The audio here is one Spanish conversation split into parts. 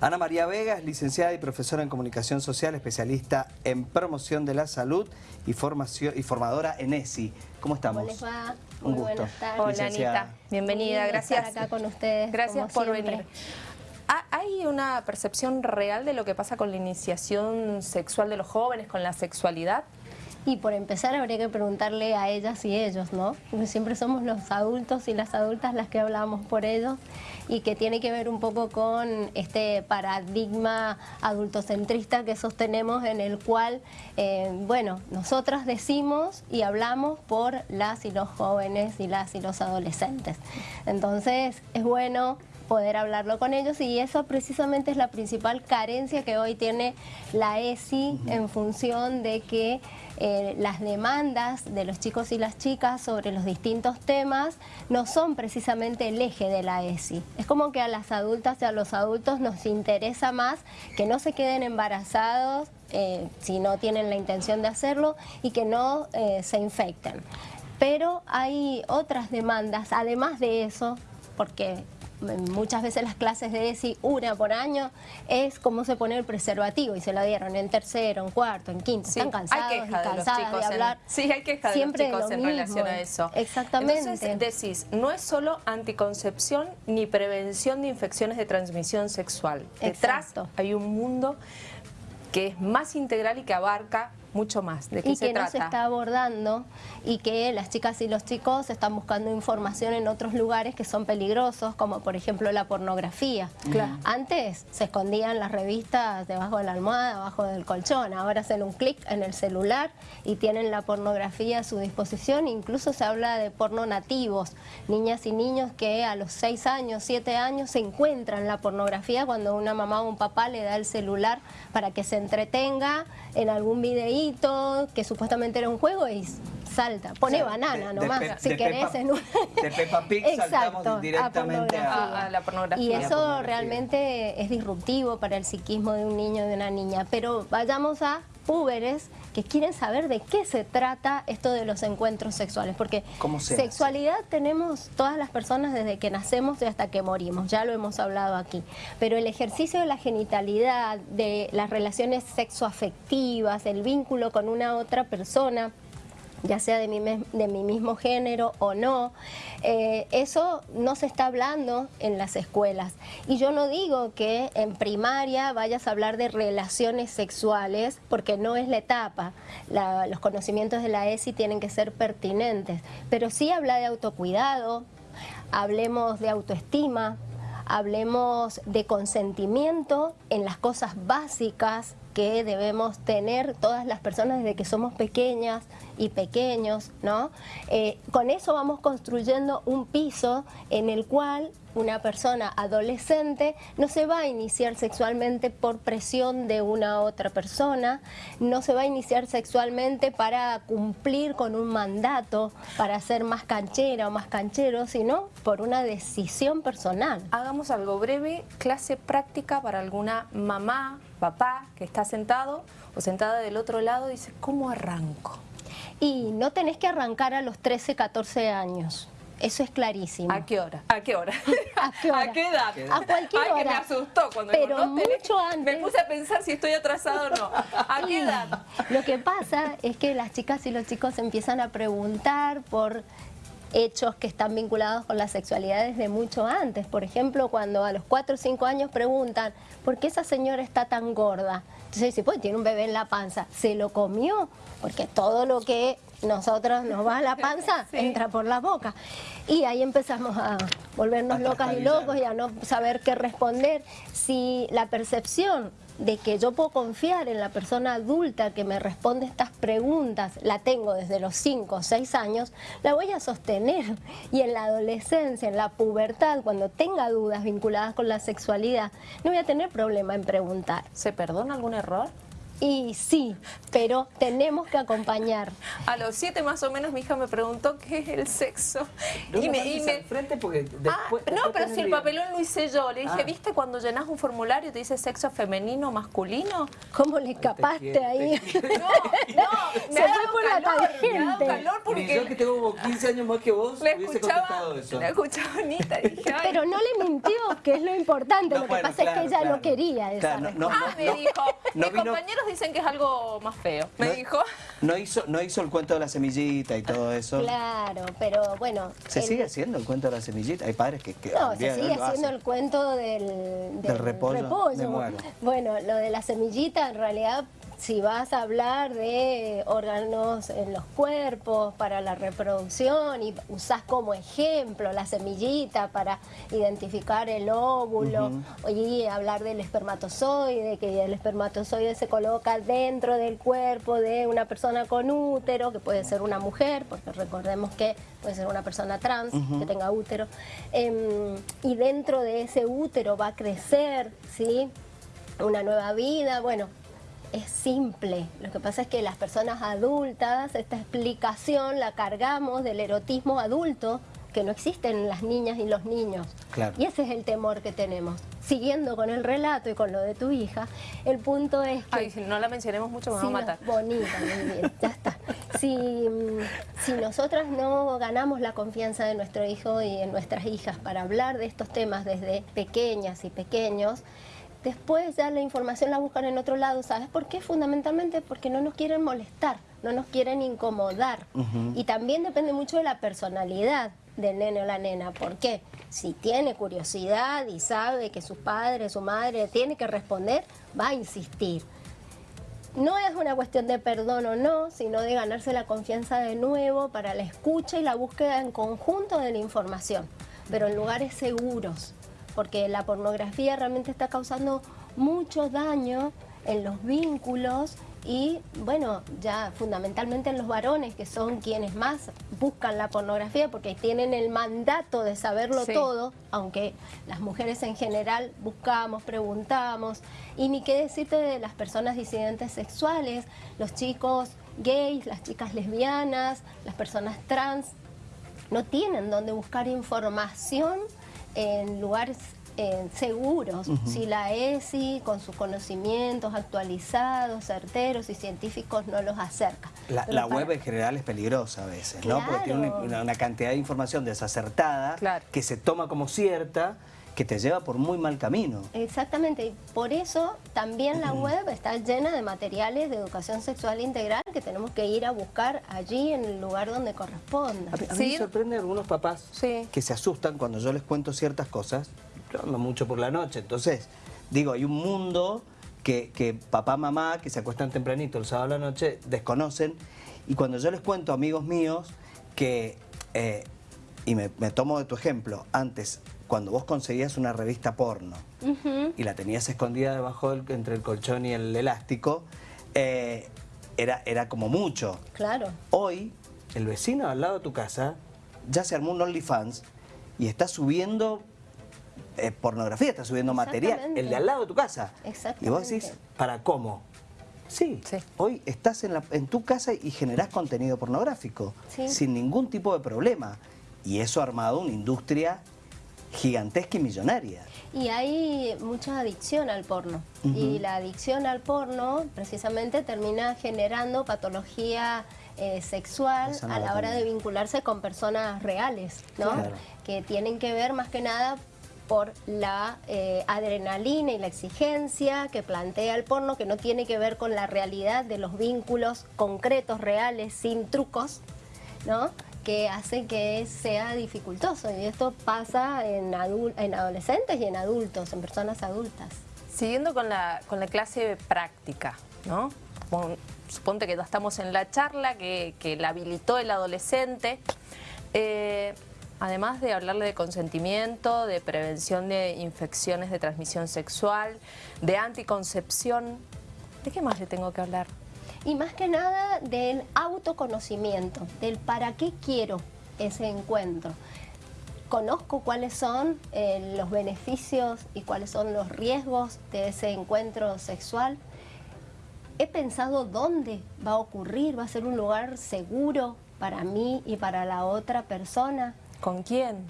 Ana María Vega es licenciada y profesora en Comunicación Social, especialista en promoción de la salud y, formación, y formadora en ESI. ¿Cómo estamos? ¿Cómo les va? Un gusto. buenas tardes. Hola Licenciada. Anita, bienvenida, Muy bien gracias. estar acá con ustedes, Gracias como por siempre. venir. ¿Ha- ¿Hay una percepción real de lo que pasa con la iniciación sexual de los jóvenes, con la sexualidad? Y por empezar habría que preguntarle a ellas y ellos, ¿no? Porque siempre somos los adultos y las adultas las que hablamos por ellos y que tiene que ver un poco con este paradigma adultocentrista que sostenemos en el cual, eh, bueno, nosotras decimos y hablamos por las y los jóvenes y las y los adolescentes. Entonces es bueno poder hablarlo con ellos y eso precisamente es la principal carencia que hoy tiene la ESI en función de que eh, las demandas de los chicos y las chicas sobre los distintos temas no son precisamente el eje de la ESI. Es como que a las adultas y a los adultos nos interesa más que no se queden embarazados eh, si no tienen la intención de hacerlo y que no eh, se infecten. Pero hay otras demandas, además de eso, porque muchas veces las clases de ESI, una por año, es cómo se pone el preservativo y se lo dieron en tercero, en cuarto, en quinto. Sí, Están cansados hay y queja de los cansadas de, chicos en- hablar. sí, hay queja de los chicos lo en mismo. relación a eso. Exactamente. Entonces decís, no es solo anticoncepción ni prevención de infecciones de transmisión sexual. Detrás Exacto. hay un mundo que es más integral y que abarca mucho más. ¿De qué y se que no se está abordando y que las chicas y los chicos están buscando información en otros lugares que son peligrosos, como por ejemplo la pornografía. Claro. Antes se escondían las revistas debajo de la almohada, abajo del colchón, ahora hacen un clic en el celular y tienen la pornografía a su disposición, incluso se habla de porno nativos, niñas y niños que a los 6 años, 7 años se encuentran la pornografía cuando una mamá o un papá le da el celular para que se entretenga en algún videíto que supuestamente era un juego y salta, pone O sea, banana de- nomás, si de querés Peppa- en un... de Peppa Pig saltamos Exacto, directamente a- la pornografía. Y eso pornografía. realmente es disruptivo para el psiquismo de un niño y de una niña. Pero vayamos a púberes que quieren saber de qué se trata esto de los encuentros sexuales, porque sexualidad tenemos todas las personas desde que nacemos y hasta que morimos, ya lo hemos hablado aquí, pero el ejercicio de la genitalidad, de las relaciones sexoafectivas, el vínculo con una otra persona, ya sea de mi, de mi mismo género o no, eh, eso no se está hablando en las escuelas. Y yo no digo que en primaria vayas a hablar de relaciones sexuales, porque no es la etapa. Los conocimientos de la ESI tienen que ser pertinentes, pero sí habla de autocuidado, hablemos de autoestima, hablemos de consentimiento en las cosas básicas que debemos tener todas las personas desde que somos pequeñas y pequeños, ¿no? Eh, con eso vamos construyendo un piso en el cual una persona adolescente no se va a iniciar sexualmente por presión de una otra persona, no se va a iniciar sexualmente para cumplir con un mandato, para ser más canchera o más canchero, sino por una decisión personal. Hagamos algo breve, clase práctica para alguna mamá, papá que está sentado o sentada del otro lado y dice, ¿cómo arranco? Y no tenés que arrancar a los 13, 14 años. Eso es clarísimo. ¿A qué hora? ¿A qué hora? ¿A qué hora? edad? A cualquier Ay, que me hora. asustó cuando Pero digo, no tenés- mucho antes. Me puse a pensar si estoy atrasado o no. ¿A qué edad? Lo que pasa es que las chicas y los chicos empiezan a preguntar por hechos que están vinculados con la sexualidad desde mucho antes. Por ejemplo, cuando a los 4 o 5 años preguntan, ¿por qué esa señora está tan gorda? Entonces dice, pues tiene un bebé en la panza. ¿Se lo comió? Porque todo lo que nosotros nos va a la panza entra por la boca. Y ahí empezamos a volvernos locas y locos y a no saber qué responder. Si la percepción de que yo puedo confiar en la persona adulta que me responde estas preguntas, la tengo desde los 5 o 6 años, la voy a sostener. Y en la adolescencia, en la pubertad, cuando tenga dudas vinculadas con la sexualidad, no voy a tener problema en preguntar. ¿Se perdona algún error? Y sí, pero tenemos que acompañar. A los siete más o menos mi hija me preguntó qué es el sexo. No y me me, y me- frente porque Ah, después... no, después pero si el papelón lo hice yo. Le dije, Ah. ¿viste cuando llenas un formulario y te dice sexo femenino, masculino? ¿Cómo le escapaste te ahí? quiero. No, no, Se ha fue por la calor, Me ha dado tangente. calor Ni yo que porque tengo como 15 años más que vos, le hubiese escuchaba, contestado eso. le escuchaba Anita y dije, ay, Pero no le mintió, que es lo importante. No, lo que bueno, pasa es claro, que ella claro. no quería esa Claro, no, respuesta. ah, me no, dijo, no mis compañeros dicen que es algo más feo. Me No- dijo, No hizo, no hizo el cuento de la semillita y todo eso. Claro, pero bueno. ¿Se el- sigue haciendo el cuento de la semillita? Hay padres que... que No, se sigue haciendo el cuento del, Del repollo. Bueno, lo de la semillita, en realidad, si vas a hablar de órganos en los cuerpos para la reproducción y usás como ejemplo la semillita para identificar el óvulo y hablar del espermatozoide, que el espermatozoide se coloca dentro del cuerpo de una persona con útero, que puede ser una mujer, porque recordemos que puede ser una persona trans que tenga útero, Em, y dentro de ese útero va a crecer, ¿sí? Una nueva vida, bueno, es simple. Lo que pasa es que las personas adultas, esta explicación la cargamos del erotismo adulto que no existe en las niñas y los niños. Claro. Y ese es el temor que tenemos. Siguiendo con el relato y con lo de tu hija, el punto es que... ay, si no la mencionemos mucho me va Sí, a matar. no, bonita, muy bien, ya está. Si, mm, si nosotras no ganamos la confianza de nuestro hijo y de nuestras hijas para hablar de estos temas desde pequeñas y pequeños, después ya la información la buscan en otro lado. ¿Sabes por qué? Fundamentalmente porque no nos quieren molestar, no nos quieren incomodar. Y también depende mucho de la personalidad del nene o la nena. ¿Por qué? Si tiene curiosidad y sabe que su padre, su madre tiene que responder, va a insistir. No es una cuestión de perdón o no, sino de ganarse la confianza de nuevo para la escucha y la búsqueda en conjunto de la información, pero en lugares seguros, porque la pornografía realmente está causando mucho daño en los vínculos y, bueno, ya fundamentalmente en los varones, que son quienes más buscan la pornografía porque tienen el mandato de saberlo Sí. todo, aunque las mujeres en general buscamos, preguntamos, y ni qué decirte de las personas disidentes sexuales, los chicos gays, las chicas lesbianas, las personas trans, no tienen dónde buscar información en lugares eh, seguros. Si la ESI, con sus conocimientos actualizados, certeros y científicos, no los acerca. La, Pero la para- web en general es peligrosa a veces, ¿no? Porque tiene una, Claro. una- una cantidad de información desacertada Claro. que se toma como cierta, que te lleva por muy mal camino. Exactamente, y por eso también la web está llena de materiales de educación sexual integral que tenemos que ir a buscar allí en el lugar donde corresponda. A mí, a mí Sí. me sorprende algunos papás Sí. que se asustan cuando yo les cuento ciertas cosas. Yo ando mucho por la noche, entonces, digo, hay un mundo que, que papá, mamá, que se acuestan tempranito el sábado a la noche, desconocen. Y cuando yo les cuento amigos míos que, eh, y me, me tomo de tu ejemplo, antes, cuando vos conseguías una revista porno y la tenías escondida debajo del, entre el colchón y el elástico, eh, era, era como mucho. Claro. Hoy, el vecino al lado de tu casa ya se armó un OnlyFans y está subiendo eh, pornografía, está subiendo material. Exactamente. El de al lado de tu casa. Y vos decís, Exactamente. ¿para cómo? Sí, Sí. hoy estás en, la- en tu casa y generás contenido pornográfico Sí. sin ningún tipo de problema. Y eso ha armado una industria gigantesca y millonaria. Y hay mucha adicción al porno. Y la adicción al porno precisamente termina generando patología eh, sexual a la hora de vincularse con personas reales, ¿no? Claro. Que tienen que ver más que nada por la eh, adrenalina y la exigencia que plantea el porno, que no tiene que ver con la realidad de los vínculos concretos, reales, sin trucos, ¿no? que hace que sea dificultoso. Y esto pasa en, en adolescentes y en adultos, en personas adultas. Siguiendo con la, con la clase práctica, ¿no? Suponte que ya estamos en la charla que, que la habilitó el adolescente. Eh, además de hablarle de consentimiento, de prevención de infecciones de transmisión sexual, de anticoncepción, ¿de qué más le tengo que hablar? Y más que nada del autoconocimiento, del para qué quiero ese encuentro. Conozco cuáles son eh, los beneficios y cuáles son los riesgos de ese encuentro sexual. he pensado dónde va a ocurrir, va a ser un lugar seguro para mí y para la otra persona. ¿Con quién?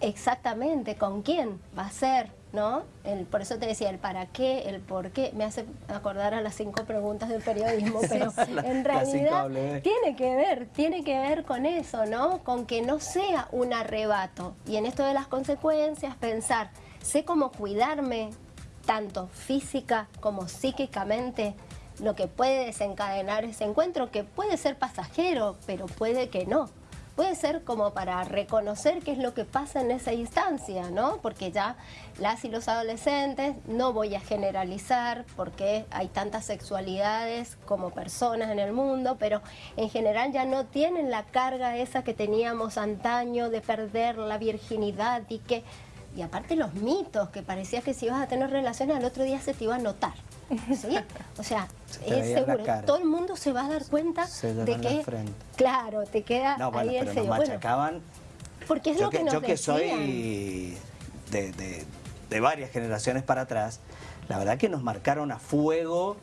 Exactamente, ¿con quién va a ser? ¿No? El, por eso te decía, el para qué, el por qué, me hace acordar a las cinco preguntas del periodismo, pero en realidad tiene que ver, tiene que ver con eso, ¿no? Con que no sea un arrebato. Y en esto de las consecuencias, pensar, sé cómo cuidarme, tanto física como psíquicamente, lo que puede desencadenar ese encuentro, que puede ser pasajero, pero puede que no. Puede ser como para reconocer qué es lo que pasa en esa instancia, ¿no? Porque ya las y los adolescentes, no voy a generalizar porque hay tantas sexualidades como personas en el mundo, pero en general ya no tienen la carga esa que teníamos antaño de perder la virginidad y que... Y aparte los mitos, que parecía que si ibas a tener relaciones al otro día se te iba a notar. O sea, es seguro. Todo el mundo se va a dar cuenta de que, claro, te queda ahí el pero Nos machacaban. porque es lo que, nos Yo que soy de, varias generaciones para atrás, la verdad que nos marcaron a fuego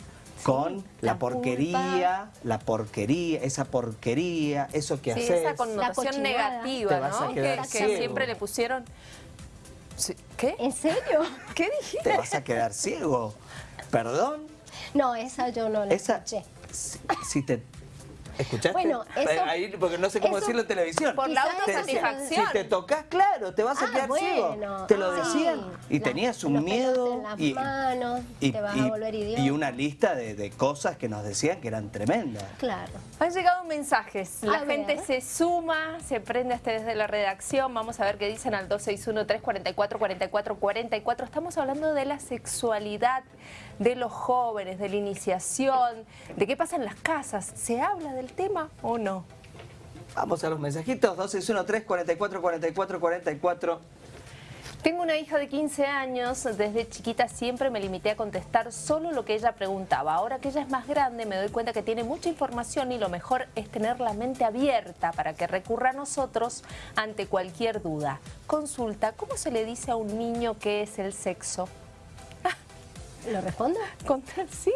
con la, porquería, la porquería, esa porquería, eso que sí, esa connotación negativa, ¿no? Que, que siempre le pusieron... ¿Qué? ¿En serio? ¿Qué dijiste? Te vas a quedar ciego. ¿Perdón? No, esa yo no la esa, escuché. Si, te ¿Escuchaste? Bueno, eso, Ahí, porque no sé cómo decirlo en televisión. Por la autosatisfacción. Si te tocas, claro, te vas a ah, quedar ciego. Te lo decían. y tenías un miedo. En las y, manos, y, te vas a volver idiota. Y una lista de, de, cosas que nos decían que eran tremendas. Claro. Han llegado mensajes. La gente se suma, se prende hasta desde la redacción. Vamos a ver qué dicen al 261-344-4444. Estamos hablando de la sexualidad de los jóvenes, de la iniciación, de qué pasa en las casas. ¿Se habla del tema o no? Vamos a los mensajitos, 261 44 44 44 Tengo una hija de 15 años, desde chiquita siempre me limité a contestar solo lo que ella preguntaba. Ahora que ella es más grande me doy cuenta que tiene mucha información y lo mejor es tener la mente abierta para que recurra a nosotros ante cualquier duda. Consulta, ¿cómo se le dice a un niño qué es el sexo? ¿Lo respondo? Sí,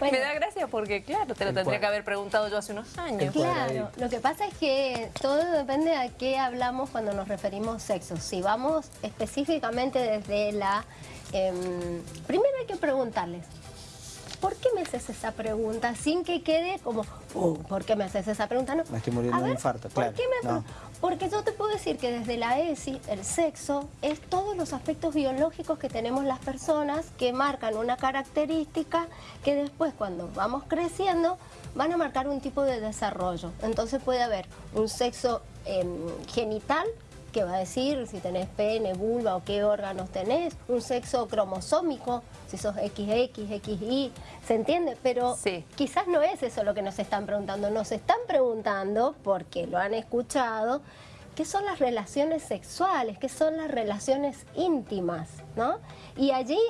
me da gracia porque, claro, te lo tendría que haber preguntado yo hace unos años. Claro, lo que pasa es que todo depende de qué hablamos cuando nos referimos sexo. Si vamos específicamente desde la... Em, primero hay que preguntarles, ¿por qué me haces esa pregunta? Sin que quede como, uh, ¿por qué me haces esa pregunta? No. Me estoy muriendo de infarto, claro. Porque yo te puedo decir que desde la ESI, el sexo es todos los aspectos biológicos que tenemos las personas que marcan una característica que después cuando vamos creciendo van a marcar un tipo de desarrollo. Entonces puede haber un sexo em, genital que va a decir si tenés pene, vulva o qué órganos tenés, un sexo cromosómico, si sos XX, XY, ¿se entiende? Pero quizás no es eso lo que nos están preguntando, nos están preguntando, porque lo han escuchado, qué son las relaciones sexuales, qué son las relaciones íntimas, ¿no? Y allí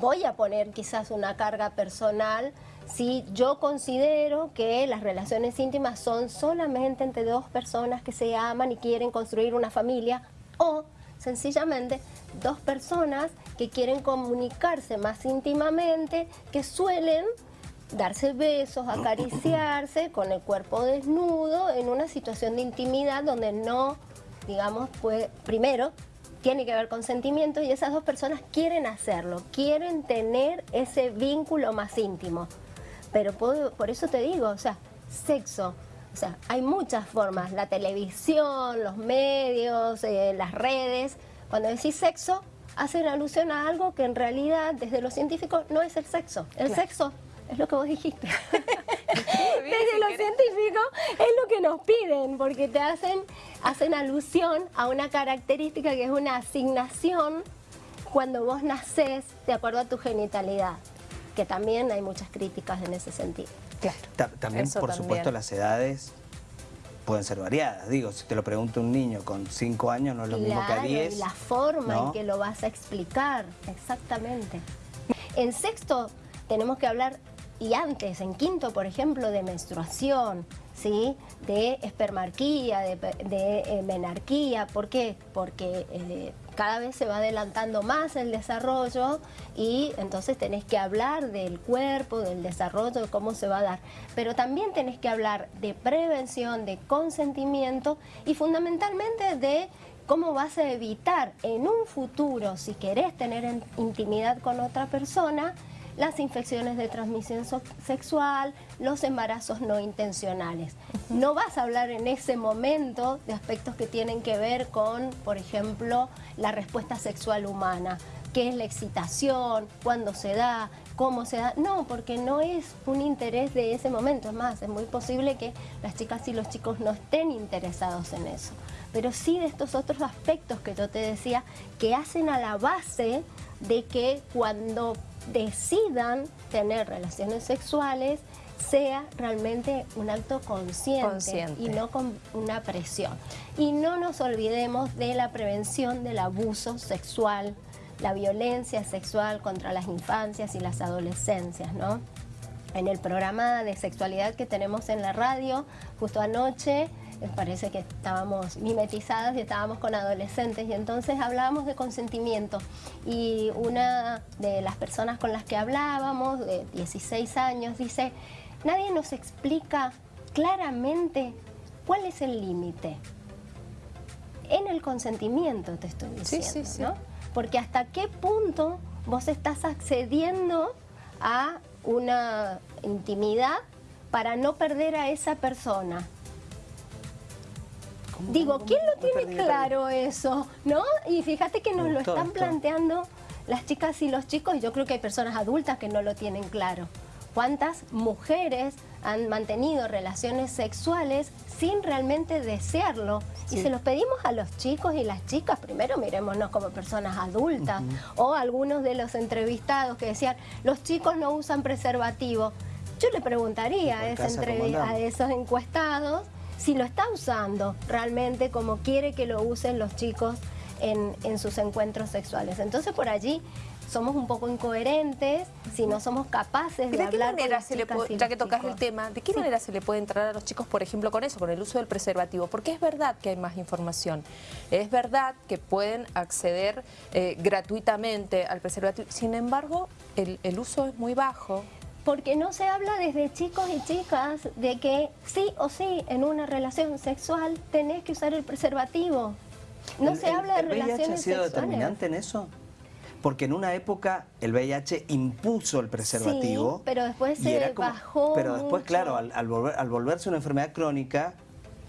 voy a poner quizás una carga personal si yo considero que las relaciones íntimas son solamente entre dos personas que se aman y quieren construir una familia o sencillamente dos personas que quieren comunicarse más íntimamente, que suelen darse besos, acariciarse con el cuerpo desnudo en una situación de intimidad donde no, digamos, pues primero tiene que haber consentimiento y esas dos personas quieren hacerlo, quieren tener ese vínculo más íntimo. Pero por eso te digo, o sea, sexo, o sea, hay muchas formas, la televisión, los medios, eh, las redes. Cuando decís sexo, hacen alusión a algo que en realidad, desde los científicos, no es el sexo. El sexo es lo que vos dijiste. desde los científicos es lo que nos piden, porque te hacen, hacen alusión a una característica que es una asignación cuando vos nacés de acuerdo a tu genitalidad que también hay muchas críticas en ese sentido. Claro. también, por supuesto, las edades pueden ser variadas. Digo, si te lo pregunta un niño con 5 años, no es lo mismo que a 10. y la forma en que lo vas a explicar, exactamente. En sexto tenemos que hablar, y antes, en quinto, por ejemplo, de menstruación, ¿sí? de espermarquía, de, de eh, menarquía. ¿Por qué? Porque eh, cada vez se va adelantando más el desarrollo y entonces tenés que hablar del cuerpo, del desarrollo, de cómo se va a dar. Pero también tenés que hablar de prevención, de consentimiento y fundamentalmente de cómo vas a evitar en un futuro, si querés tener intimidad con otra persona, las infecciones de transmisión sexual, los embarazos no intencionales. No vas a hablar en ese momento de aspectos que tienen que ver con, por ejemplo, la respuesta sexual humana, qué es la excitación, cuándo se da, cómo se da. No, porque no es un interés de ese momento. Es más, es muy posible que las chicas y los chicos no estén interesados en eso. Pero sí de estos otros aspectos que yo te decía, que hacen a la base de que cuando decidan tener relaciones sexuales sea realmente un acto consciente, y no con una presión. Y no nos olvidemos de la prevención del abuso sexual, la violencia sexual contra las infancias y las adolescencias, ¿no? En el programa de sexualidad que tenemos en la radio, justo anoche, parece que estábamos mimetizadas y estábamos con adolescentes y entonces hablábamos de consentimiento y una de las personas con las que hablábamos, de 16 años, dice, nadie nos explica claramente cuál es el límite. En el consentimiento te estoy diciendo, ¿no? Porque hasta qué punto vos estás accediendo a una intimidad para no perder a esa persona Digo, ¿quién lo tiene claro eso? ¿No? Y fíjate que nos lo están planteando las chicas y los chicos, y yo creo que hay personas adultas que no lo tienen claro. ¿Cuántas mujeres han mantenido relaciones sexuales sin realmente desearlo? Y se los pedimos a los chicos y las chicas, primero mirémonos como personas adultas, o algunos de los entrevistados que decían, los chicos no usan preservativo. Yo le preguntaría a, a esos encuestados si lo está usando realmente como quiere que lo usen los chicos en, sus encuentros sexuales. Entonces por allí somos un poco incoherentes si no somos capaces de, hablar manera se le Ya que tocas el tema, ¿de qué manera se le puede entrar a los chicos, por ejemplo, con eso, con el uso del preservativo? Porque es verdad que hay más información. Es verdad que pueden acceder eh, gratuitamente al preservativo. Sin embargo, el, el uso es muy bajo porque no se habla desde chicos y chicas de que sí o sí en una relación sexual tenés que usar el preservativo. No se habla de relaciones ¿El VIH ha sido determinante en eso? Porque en una época el VIH impuso el preservativo. Sí, pero después se bajó Pero después, claro, al, volverse una enfermedad crónica,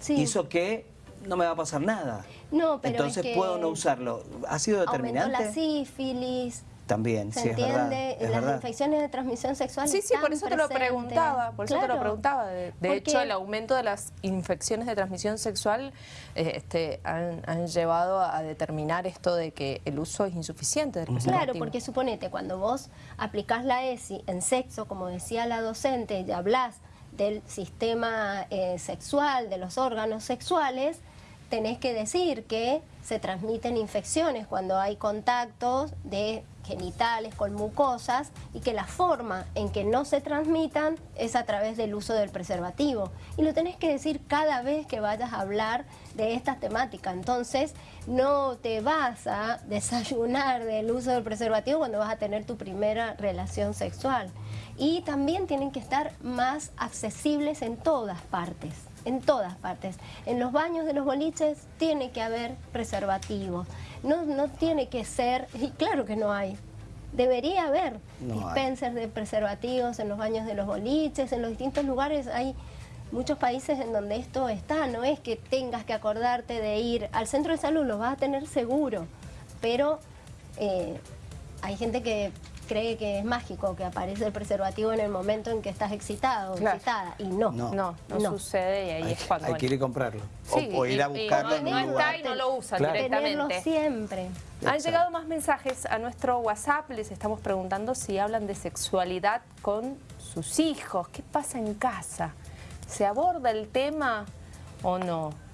hizo que no me va a pasar nada. No, pero Entonces puedo no usarlo. ¿Ha sido determinante? Aumentó la sífilis, también, ¿Se entiende? Las infecciones de transmisión sexual Sí, sí, por eso te lo preguntaba, por eso te lo preguntaba. De, hecho, el aumento de las infecciones de transmisión sexual eh, este, han, llevado a determinar esto de que el uso es insuficiente del Claro, porque suponete, cuando vos aplicás la ESI en sexo, como decía la docente, y hablas del sistema eh, sexual, de los órganos sexuales, tenés que decir que se transmiten infecciones cuando hay contactos de genitales con mucosas y que la forma en que no se transmitan es a través del uso del preservativo. Y lo tenés que decir cada vez que vayas a hablar de esta temática. Entonces, no te vas a desayunar del uso del preservativo cuando vas a tener tu primera relación sexual. Y también tienen que estar más accesibles en todas partes en todas partes. En los baños de los boliches tiene que haber preservativos. No, no tiene que ser, y claro que no hay, debería haber dispensers de preservativos en los baños de los boliches, en los distintos lugares. Hay muchos países en donde esto está, no es que tengas que acordarte de ir al centro de salud, lo vas a tener seguro, pero eh, hay gente que cree que es mágico, que aparece el preservativo en el momento en que estás excitado o excitada, y no. No, no, sucede y ahí es cuando... Hay que ir a comprarlo, o, ir a buscarlo en un lugar. y no lo usa directamente. Tenerlo siempre. Han llegado más mensajes a nuestro WhatsApp, les estamos preguntando si hablan de sexualidad con sus hijos, ¿qué pasa en casa? ¿Se aborda el tema o no?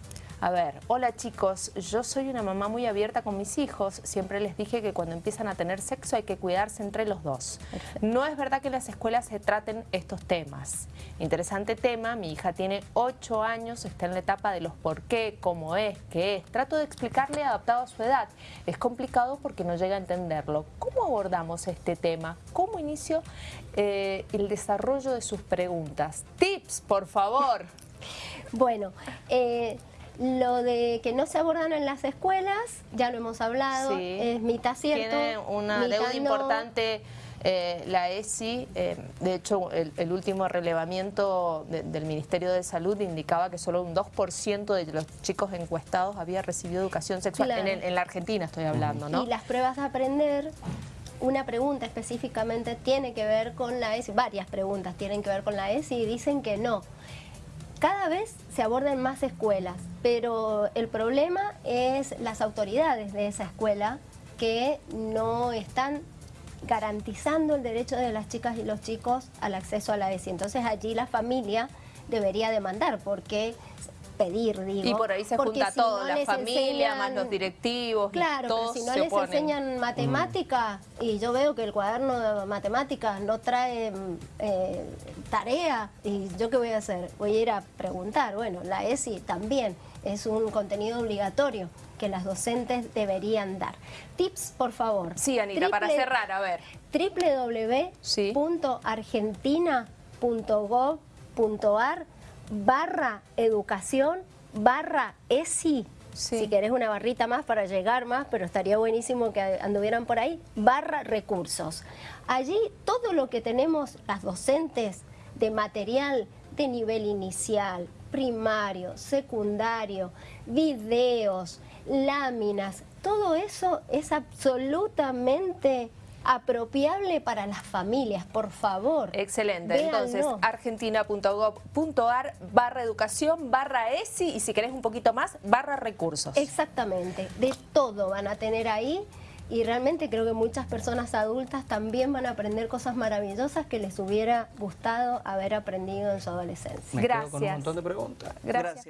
A ver, hola chicos, yo soy una mamá muy abierta con mis hijos, siempre les dije que cuando empiezan a tener sexo hay que cuidarse entre los dos. No es verdad que en las escuelas se traten estos temas. Interesante tema, mi hija tiene 8 años, está en la etapa de los por qué, cómo es, qué es. Trato de explicarle adaptado a su edad. Es complicado porque no llega a entenderlo. ¿Cómo abordamos este tema? ¿Cómo inicio eh, el desarrollo de sus preguntas? Tips, por favor. Bueno, eh, lo de que no se abordan en las escuelas, ya lo hemos hablado, Sí. es mitad cierto. Tiene una mitad deuda no. importante eh, la ESI. eh, de hecho, el, el último relevamiento de- del Ministerio de Salud indicaba que solo un 2% de los chicos encuestados había recibido educación sexual. Claro. En, el- en la Argentina estoy hablando, ¿no? Y las pruebas de aprender, una pregunta específicamente tiene que ver con la ESI, varias preguntas tienen que ver con la ESI y dicen que no. Cada vez se abordan más escuelas, pero el problema es las autoridades de esa escuela que no están garantizando el derecho de las chicas y los chicos al acceso a la ESI. Entonces allí la familia debería demandar porque pedir, digo. Y por ahí se junta si todo, no la familia, más los directivos, Claro, pero todos si no les enseñan matemáticas y yo veo que el cuaderno de matemáticas no trae mm, eh, tarea, ¿y yo qué voy a hacer? Voy a ir a preguntar. Bueno, la ESI también es un contenido obligatorio que las docentes deberían dar. Tips, por favor. Sí, Anita, para Triple- cerrar, a ver. Www.argentina.gov.ar barra educación barra ESI. Sí. Si querés una barrita más para llegar más, pero estaría buenísimo que anduvieran por ahí, barra recursos. Allí todo lo que tenemos las docentes de material de nivel inicial, primario, secundario, videos, láminas, todo eso es absolutamente apropiable para las familias, por favor. Excelente. Véanlo. Entonces, argentina.gov.ar barra educación, barra ESI y si querés un poquito más, barra recursos. Exactamente, de todo van a tener ahí y realmente creo que muchas personas adultas también van a aprender cosas maravillosas que les hubiera gustado haber aprendido en su adolescencia. Me quedo con un Gracias. montón de preguntas. Gracias.